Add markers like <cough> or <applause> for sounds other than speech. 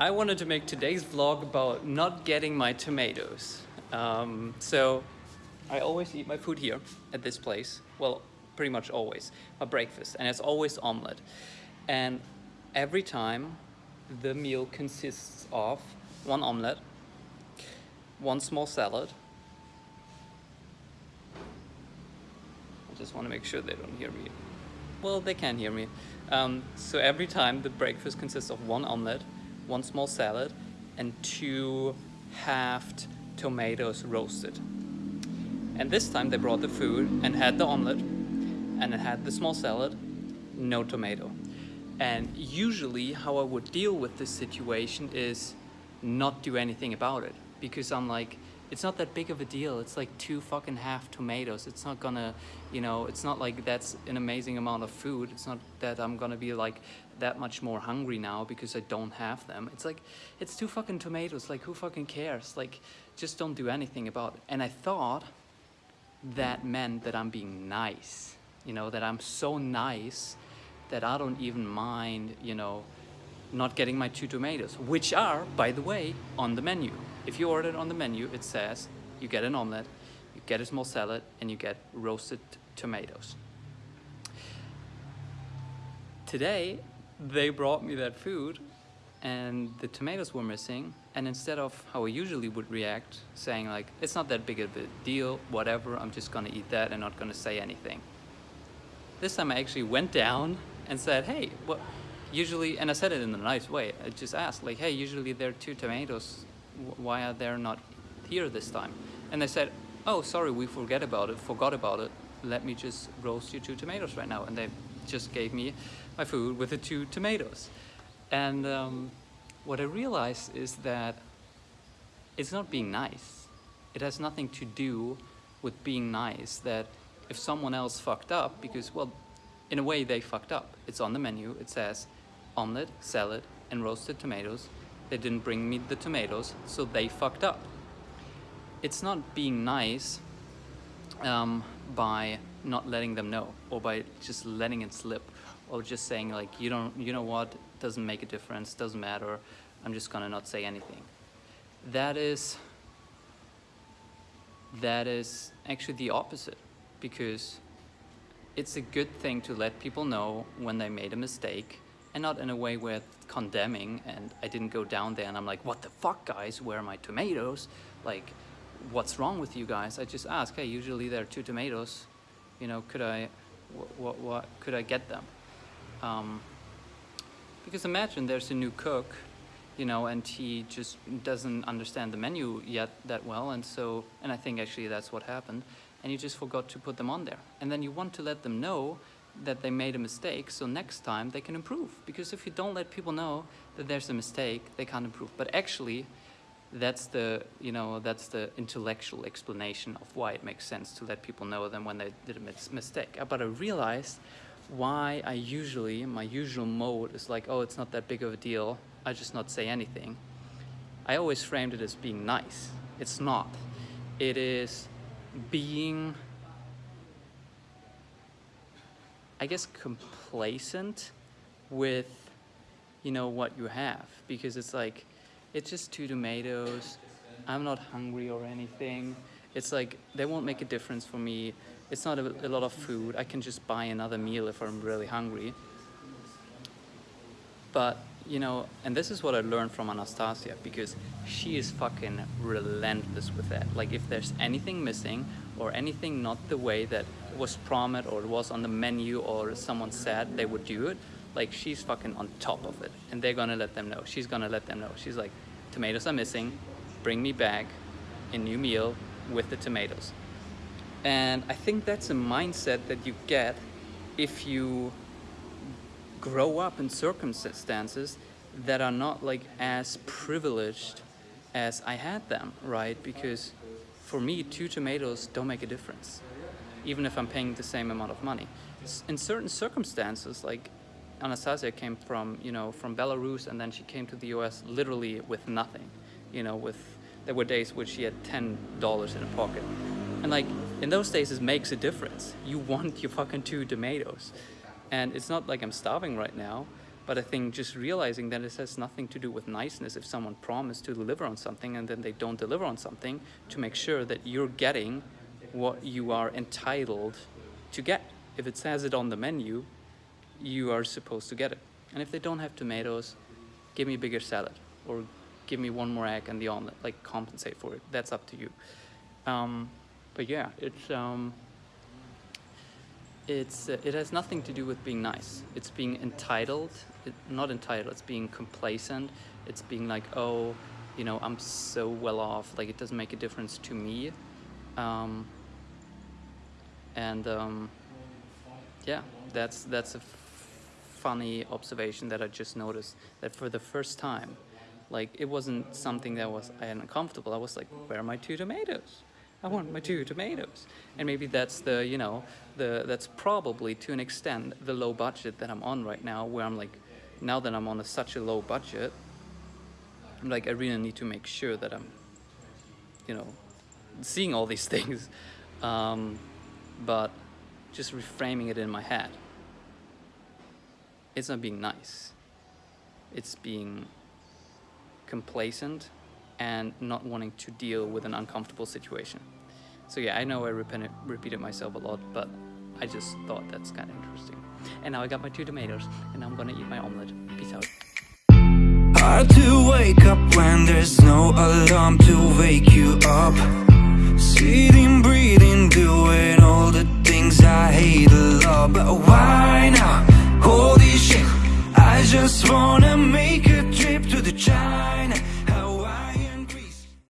I wanted to make today's vlog about not getting my tomatoes. Um, so I always eat my food here at this place. Well, pretty much always, my breakfast, and it's always omelette. And every time the meal consists of one omelette, one small salad. I just want to make sure they don't hear me. Well, they can hear me. Um, so every time the breakfast consists of one omelette, one small salad, and two halved tomatoes roasted. And this time they brought the food and had the omelette and it had the small salad, no tomato. And usually how I would deal with this situation is not do anything about it because I'm like, it's not that big of a deal. It's like two fucking half tomatoes. It's not gonna, you know, it's not like that's an amazing amount of food. It's not that I'm gonna be like that much more hungry now because I don't have them. It's like, it's two fucking tomatoes. Like who fucking cares? Like just don't do anything about it. And I thought that meant that I'm being nice, you know, that I'm so nice that I don't even mind, you know, not getting my two tomatoes, which are, by the way, on the menu. If you order it on the menu, it says you get an omelette, you get a small salad, and you get roasted tomatoes. Today, they brought me that food and the tomatoes were missing and instead of how I usually would react saying like it's not that big of a deal whatever I'm just gonna eat that and not gonna say anything this time I actually went down and said hey what usually and I said it in a nice way I just asked like hey usually there are two tomatoes. Why are they not here this time? And they said oh sorry we forget about it forgot about it. Let me just roast you two tomatoes right now. And they just gave me my food with the two tomatoes. And um, what I realized is that it's not being nice. It has nothing to do with being nice that if someone else fucked up, because, well, in a way they fucked up. It's on the menu, it says omelette, salad, and roasted tomatoes. They didn't bring me the tomatoes, so they fucked up. It's not being nice um, by not letting them know or by just letting it slip or just saying like, you don't, you know what, doesn't make a difference, doesn't matter, I'm just gonna not say anything. That is, that is actually the opposite because it's a good thing to let people know when they made a mistake and not in a way where it's condemning and I didn't go down there and I'm like, what the fuck guys, where are my tomatoes? Like, what's wrong with you guys? I just ask, hey, usually there are two tomatoes, you know, could I, what, what, could I get them? Um, because imagine there's a new cook, you know, and he just doesn't understand the menu yet that well. And so, and I think actually that's what happened. And you just forgot to put them on there. And then you want to let them know that they made a mistake so next time they can improve. Because if you don't let people know that there's a mistake, they can't improve. But actually, that's the, you know, that's the intellectual explanation of why it makes sense to let people know them when they did a mistake. Uh, but I realized why I usually, my usual mode is like, oh, it's not that big of a deal. I just not say anything. I always framed it as being nice. It's not. It is being, I guess, complacent with, you know, what you have. Because it's like, it's just two tomatoes. I'm not hungry or anything. It's like, they won't make a difference for me it's not a, a lot of food. I can just buy another meal if I'm really hungry. But, you know, and this is what I learned from Anastasia because she is fucking relentless with that. Like if there's anything missing or anything not the way that was promised or was on the menu or someone said they would do it, like she's fucking on top of it and they're gonna let them know. She's gonna let them know. She's like, tomatoes are missing, bring me back a new meal with the tomatoes. And I think that's a mindset that you get if you grow up in circumstances that are not like as privileged as I had them, right? Because for me, two tomatoes don't make a difference, even if I'm paying the same amount of money. In certain circumstances, like Anastasia came from, you know, from Belarus and then she came to the US literally with nothing, you know, with, there were days where she had $10 in her pocket. And like, in those days, it makes a difference. You want your fucking two tomatoes. And it's not like I'm starving right now, But I think just realizing that it has nothing to do with niceness if someone promised to deliver on something and then they don't deliver on something to make sure that you're getting what you are entitled to get. If it says it on the menu, you are supposed to get it. And if they don't have tomatoes, give me a bigger salad or give me one more egg and the omelet, like compensate for it. That's up to you. Um, but yeah, it's um, it's uh, it has nothing to do with being nice. It's being entitled, it, not entitled. It's being complacent. It's being like, oh, you know, I'm so well off. Like it doesn't make a difference to me. Um, and um, yeah, that's that's a funny observation that I just noticed. That for the first time, like it wasn't something that was uncomfortable. I was like, where are my two tomatoes? I want my two tomatoes. And maybe that's the, you know, the that's probably to an extent the low budget that I'm on right now, where I'm like, now that I'm on a, such a low budget, I'm like, I really need to make sure that I'm, you know, seeing all these <laughs> things, um, but just reframing it in my head. It's not being nice. It's being complacent and not wanting to deal with an uncomfortable situation. So yeah, I know I repeated, repeated myself a lot, but I just thought that's kind of interesting. And now I got my two tomatoes, and I'm gonna eat my omelet. Peace out. Hard to wake up when there's no alarm to wake you up Sitting